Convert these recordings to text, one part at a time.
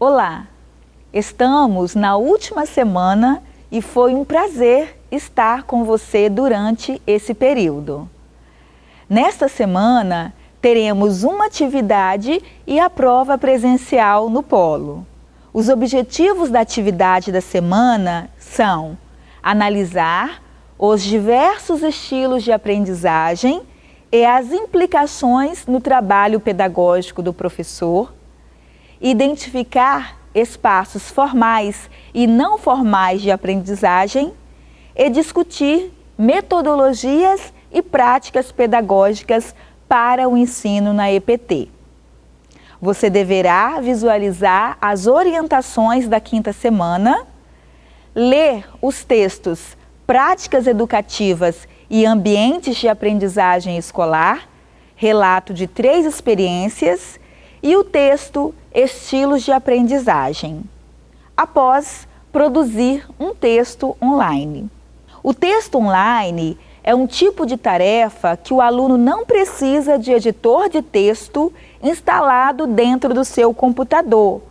Olá, estamos na última semana e foi um prazer estar com você durante esse período. Nesta semana, teremos uma atividade e a prova presencial no polo. Os objetivos da atividade da semana são analisar os diversos estilos de aprendizagem e as implicações no trabalho pedagógico do professor, identificar espaços formais e não formais de aprendizagem e discutir metodologias e práticas pedagógicas para o ensino na EPT. Você deverá visualizar as orientações da quinta semana, ler os textos Práticas Educativas e Ambientes de Aprendizagem Escolar, relato de três experiências e o texto Estilos de Aprendizagem. Após produzir um texto online. O texto online é um tipo de tarefa que o aluno não precisa de editor de texto instalado dentro do seu computador,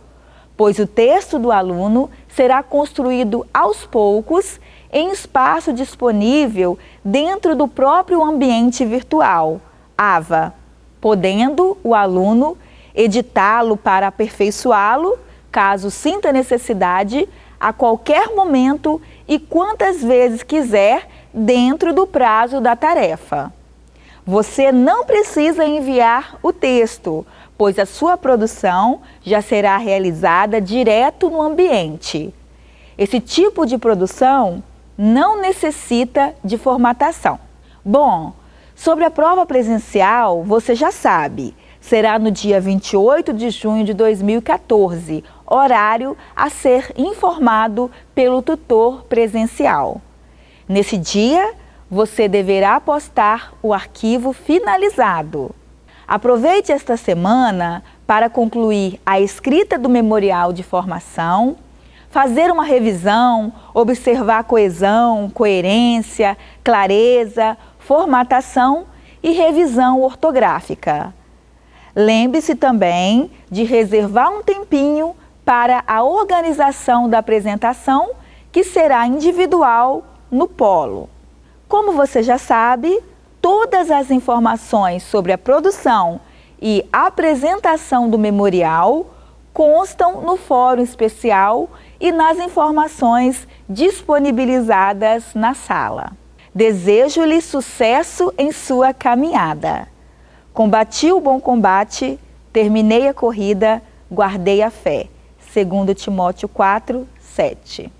pois o texto do aluno será construído aos poucos em espaço disponível dentro do próprio ambiente virtual, AVA, podendo o aluno editá-lo para aperfeiçoá-lo, caso sinta necessidade, a qualquer momento e quantas vezes quiser dentro do prazo da tarefa. Você não precisa enviar o texto, pois a sua produção já será realizada direto no ambiente. Esse tipo de produção não necessita de formatação. Bom, sobre a prova presencial, você já sabe, será no dia 28 de junho de 2014, horário a ser informado pelo tutor presencial. Nesse dia, você deverá postar o arquivo finalizado. Aproveite esta semana para concluir a escrita do memorial de formação, fazer uma revisão, observar coesão, coerência, clareza, formatação e revisão ortográfica. Lembre-se também de reservar um tempinho para a organização da apresentação, que será individual no polo. Como você já sabe, todas as informações sobre a produção e apresentação do memorial constam no fórum especial e nas informações disponibilizadas na sala. Desejo-lhe sucesso em sua caminhada. Combati o bom combate, terminei a corrida, guardei a fé. Segundo Timóteo 4, 7.